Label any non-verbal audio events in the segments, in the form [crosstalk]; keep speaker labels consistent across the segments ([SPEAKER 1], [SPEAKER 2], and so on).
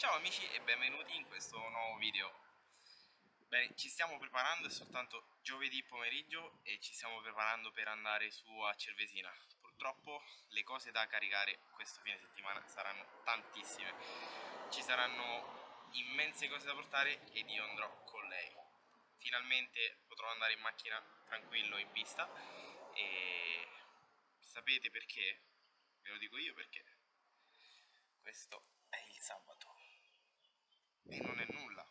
[SPEAKER 1] Ciao amici e benvenuti in questo nuovo video. Bene, ci stiamo preparando, è soltanto giovedì pomeriggio e ci stiamo preparando per andare su a Cervesina. Purtroppo le cose da caricare questo fine settimana saranno tantissime. Ci saranno immense cose da portare ed io andrò con lei. Finalmente potrò andare in macchina tranquillo in pista e sapete perché? Ve lo dico io perché. Questo è il sabato e non è nulla.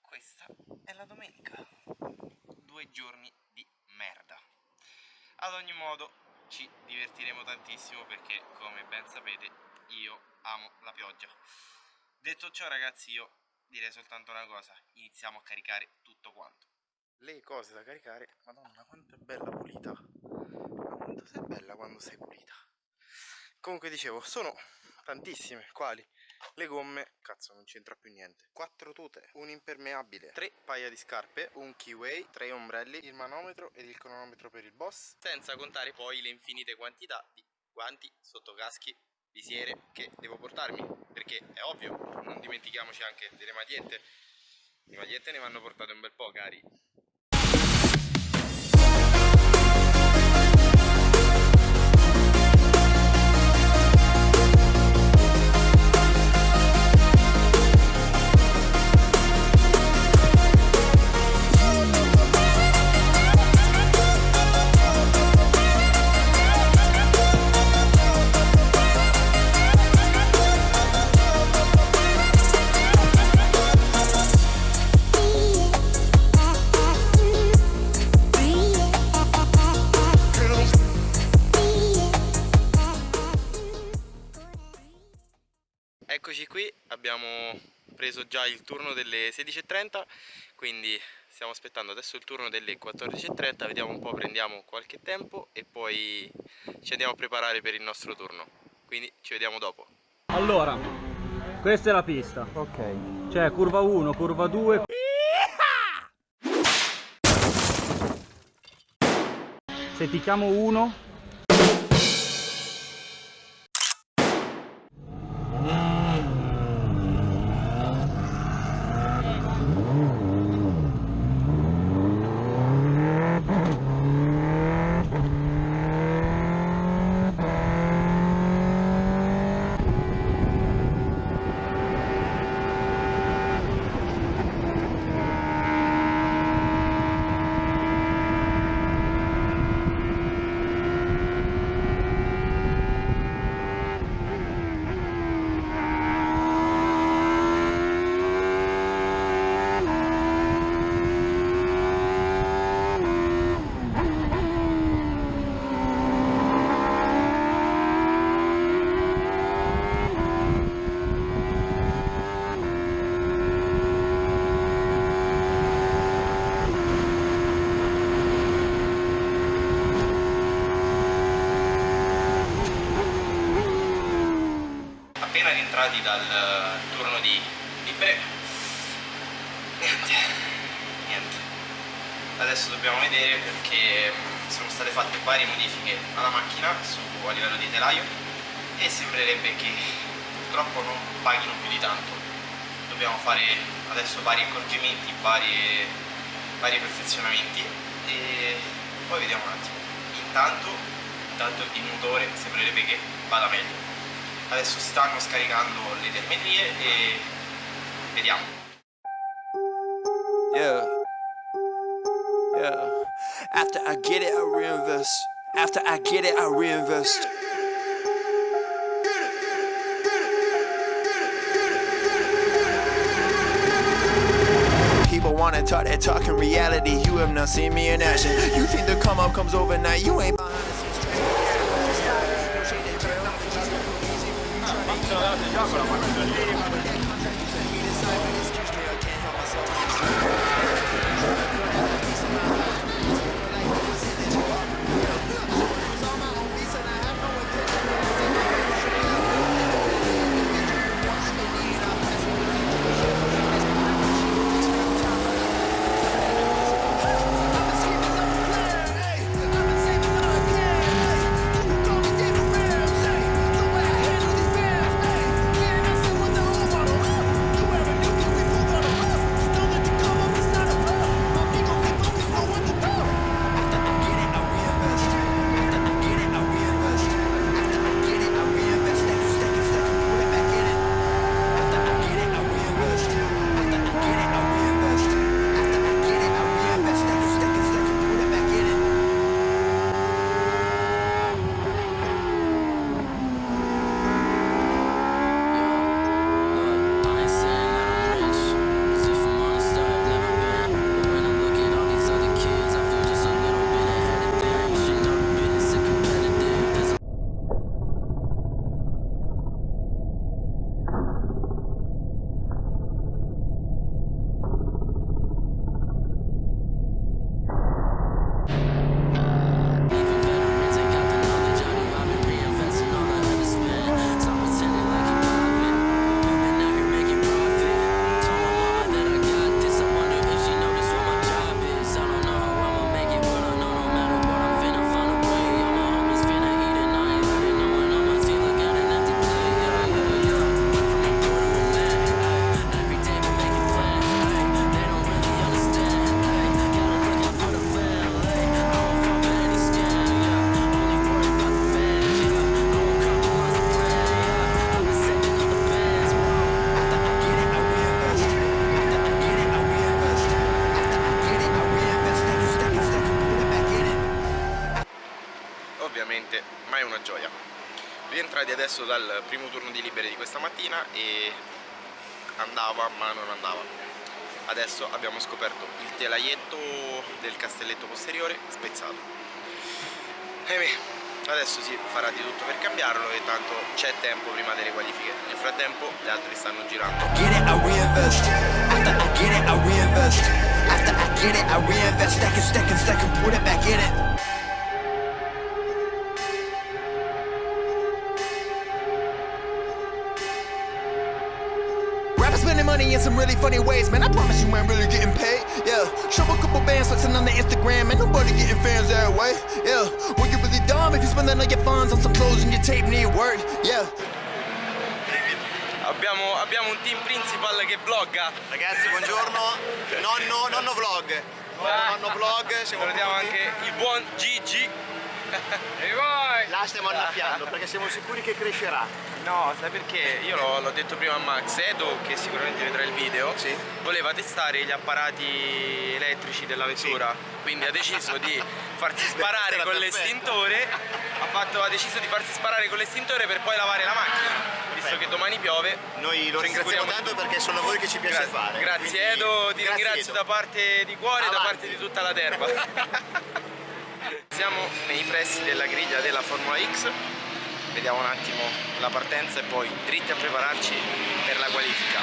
[SPEAKER 1] Questa è la domenica. Due giorni di merda. Ad ogni modo ci divertiremo tantissimo perché come ben sapete io amo la pioggia. Detto ciò ragazzi io direi soltanto una cosa, iniziamo a caricare tutto quanto. Le cose da caricare, madonna quanto è bella pulita, quanto sei bella quando sei pulita. Comunque dicevo, sono tantissime, quali? Le gomme, cazzo non c'entra più niente. 4 tute, un impermeabile 3 paia di scarpe, un keyway 3 ombrelli, il manometro ed il cronometro per il boss Senza contare poi le infinite quantità di guanti, sottocaschi, visiere che devo portarmi. Perché è ovvio, non dimentichiamoci anche delle magliette. Le magliette ne vanno portate un bel po' cari Eccoci qui, abbiamo preso già il turno delle 16.30 quindi stiamo aspettando adesso il turno delle 14.30 vediamo un po', prendiamo qualche tempo e poi ci andiamo a preparare per il nostro turno. Quindi ci vediamo dopo.
[SPEAKER 2] Allora questa è la pista. Ok. Cioè curva 1, curva 2 se ti chiamo 1
[SPEAKER 1] rientrati dal turno di libere niente. Niente. Adesso dobbiamo vedere perché sono state fatte varie modifiche alla macchina su, a livello di telaio e sembrerebbe che purtroppo non paghino più di tanto. Dobbiamo fare adesso vari accorgimenti vari, vari perfezionamenti e poi vediamo un attimo. Intanto, intanto il motore sembrerebbe che vada meglio adesso stanno scaricando le e vediamo. Yeah. Yeah. After I get it I reinvest. After I get it I reinvest. People wanna talk that talk in reality. You have not seen me in action. You think the come up comes overnight. You ain't déjà, voilà, moi, ovviamente, ma è una gioia. Rientrati adesso dal primo turno di libere di questa mattina e andava ma non andava. Adesso abbiamo scoperto il telaietto del castelletto posteriore spezzato. Ahimè, adesso si farà di tutto per cambiarlo e tanto c'è tempo prima delle qualifiche. Nel frattempo gli altri stanno girando.
[SPEAKER 3] Money in some really funny ways, man. I promise you ain't really getting paid. Yeah, show a couple bands flexing on the Instagram, and nobody getting fans that way. Yeah, well you really dumb if you spending all your funds on some clothes and your tape need work. Yeah.
[SPEAKER 1] abbiamo, abbiamo un team principal che vlogga
[SPEAKER 4] Ragazzi, buongiorno. Nonno, nonno vlog. Nonno, nonno vlog. Siamo
[SPEAKER 1] salutiamo anche il buon Gigi
[SPEAKER 4] La stiamo annaffiando perché siamo sicuri che crescerà.
[SPEAKER 1] No, sai perché? Io l'ho, detto prima a Max, Edo, che sicuramente vedrà il video,
[SPEAKER 4] Sì.
[SPEAKER 1] voleva testare gli apparati elettrici della vettura, quindi ha deciso di farsi sparare con l'estintore, ha, fatto- ha deciso di farsi sparare con l'estintore per poi lavare la macchina, visto che domani piove.
[SPEAKER 4] Noi lo ringraziamo tanto perché sono lavori che ci piace
[SPEAKER 1] Grazie,
[SPEAKER 4] fare.
[SPEAKER 1] grazie Edo, ti ringrazio
[SPEAKER 4] Edo.
[SPEAKER 1] da parte di cuore e da parte di tutta la terra. [laughs] Siamo nei pressi della griglia della Formula X, vediamo un attimo la partenza e poi dritti a prepararci per la qualifica.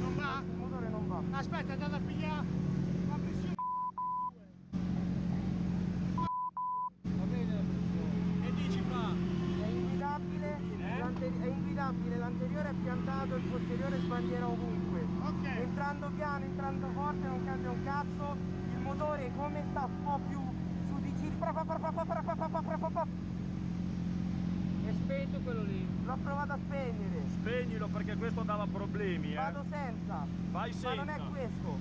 [SPEAKER 5] Non va? Il motore non va. Aspetta, è andato a pigliare la pressione. Va bene la pressione. Che dici qua?
[SPEAKER 6] È inguidabile, l'ante- è inguidabile, l'anteriore è piantato, il posteriore sbandiera ovunque.
[SPEAKER 5] Ok.
[SPEAKER 6] Entrando piano, entrando forte non cambia un cazzo, il motore come sta un po' più su di giri. È spento quello lì. L'ho provato a spegnere.
[SPEAKER 2] Spegnilo perché questo dava problemi, eh.
[SPEAKER 6] Vado senza.
[SPEAKER 2] Vai
[SPEAKER 6] Ma non è
[SPEAKER 2] senza.
[SPEAKER 6] questo.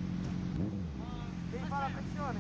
[SPEAKER 6] Devi fare la pressione.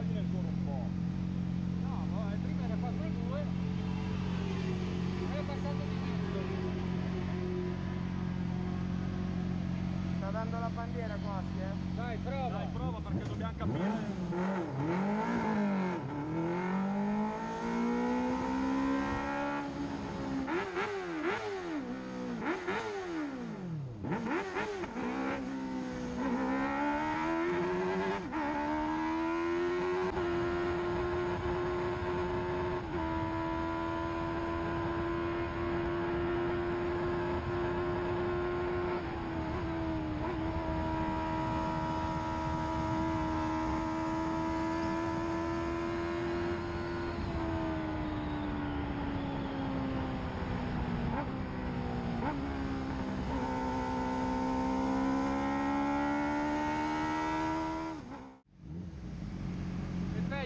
[SPEAKER 6] togliere
[SPEAKER 7] ancora un po'. No, vabbè, eh, prima
[SPEAKER 8] era 4 e 2. È passato di mezzo.
[SPEAKER 6] Sta dando la bandiera quasi, eh?
[SPEAKER 2] Dai, prova! Dai, prova perché dobbiamo capire.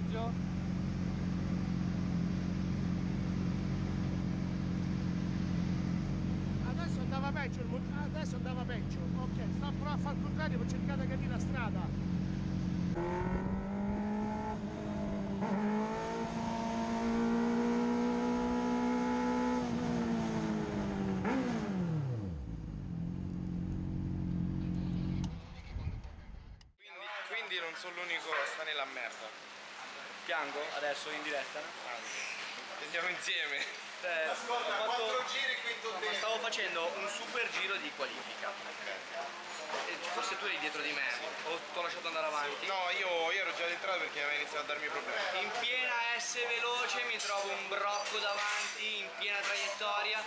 [SPEAKER 2] È peggio?
[SPEAKER 5] Adesso andava peggio, adesso andava peggio. Ok, sta provando a fare il contrario per cercare di capire la strada.
[SPEAKER 1] Quindi non sono l'unico a stare nella merda.
[SPEAKER 2] Piango adesso in diretta?
[SPEAKER 1] Andiamo insieme.
[SPEAKER 2] Cioè, ho fatto-
[SPEAKER 4] Quattro giri, quinto tempo.
[SPEAKER 2] stavo facendo un super giro di qualifica. E forse tu eri dietro di me, o ti ho lasciato andare avanti.
[SPEAKER 1] No, io, io ero già dentro perché aveva iniziato a darmi problemi.
[SPEAKER 2] In piena S veloce mi trovo un brocco davanti, in piena traiettoria,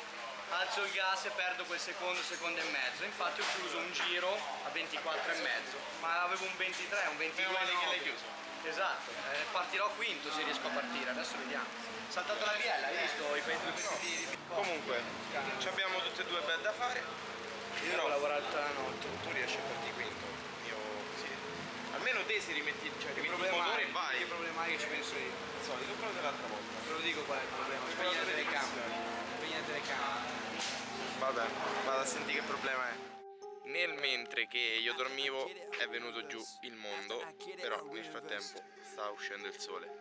[SPEAKER 2] alzo il gas e perdo quel secondo, secondo e mezzo. Infatti ho chiuso un giro a 24 e mezzo, ma avevo un 23, un 22
[SPEAKER 1] Meno male che l'hai chiuso.
[SPEAKER 2] Esatto, eh, partirò quinto se riesco a partire, adesso vediamo. Saltato la biella, hai visto i pezzi di, di
[SPEAKER 1] Comunque, ci abbiamo tutte e due bel da fare.
[SPEAKER 2] Io devo lavorare tutta la notte.
[SPEAKER 1] Tu riesci a partire quinto. Io sì. Almeno te si rimetti, cioè rimetti il
[SPEAKER 2] problema
[SPEAKER 1] motore e vai.
[SPEAKER 2] Che problema è che ci penso io?
[SPEAKER 1] Il solito, però dell'altra volta.
[SPEAKER 2] Te lo dico qual è il problema, spegni la telecamera. Spegni la telecamera.
[SPEAKER 1] Vabbè, vado a sentire che problema è. Nel mentre che io dormivo è venuto giù il mondo, però nel frattempo sta uscendo il sole.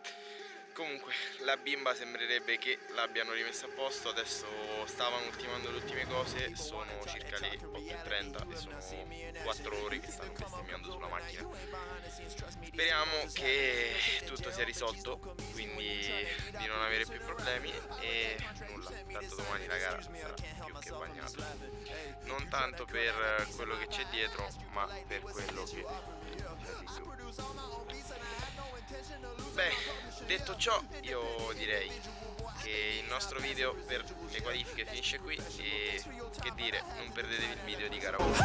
[SPEAKER 1] Comunque, la bimba sembrerebbe che l'abbiano rimessa a posto, adesso stavano ultimando le ultime cose, sono circa le 8.30 e sono 4 ore che stanno bestemmiando sulla macchina. Speriamo che tutto sia risolto, quindi di non avere più problemi e nulla, tanto domani la gara sarà più che bagnata. Non tanto per quello che c'è dietro, ma per quello che c'è di su. Beh, detto ciò io direi che il nostro video per le qualifiche finisce qui e che dire, non perdetevi il video di Karaoke.